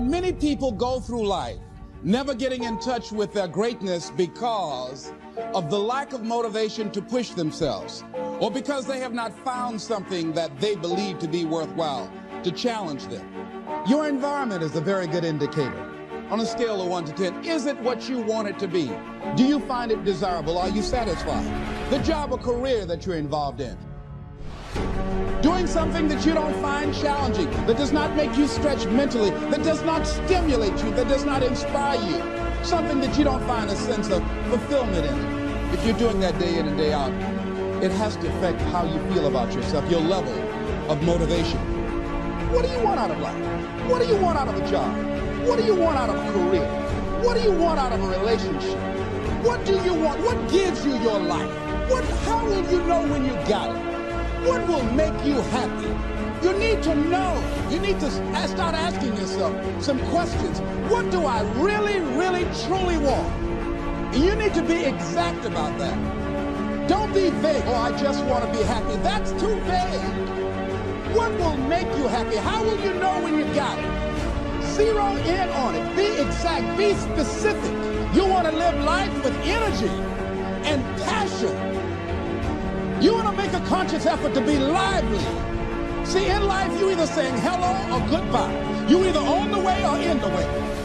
Many people go through life never getting in touch with their greatness because of the lack of motivation to push themselves or because they have not found something that they believe to be worthwhile to challenge them. Your environment is a very good indicator. On a scale of 1 to 10, is it what you want it to be? Do you find it desirable? Are you satisfied? The job or career that you're involved in. Doing something that you don't find challenging, that does not make you stretch mentally, that does not stimulate you, that does not inspire you. Something that you don't find a sense of fulfillment in. If you're doing that day in and day out, it has to affect how you feel about yourself, your level of motivation. What do you want out of life? What do you want out of a job? What do you want out of a career? What do you want out of a relationship? What do you want? What gives you your life? What, how will you know when you got it? What will make you happy? You need to know. You need to uh, start asking yourself some questions. What do I really, really, truly want? You need to be exact about that. Don't be vague. Oh, I just want to be happy. That's too vague. What will make you happy? How will you know when you got it? Zero in on it. Be exact. Be specific. You want to live life with energy and passion. A conscious effort to be lively. See, in life, you either saying hello or goodbye. You either on the way or in the way.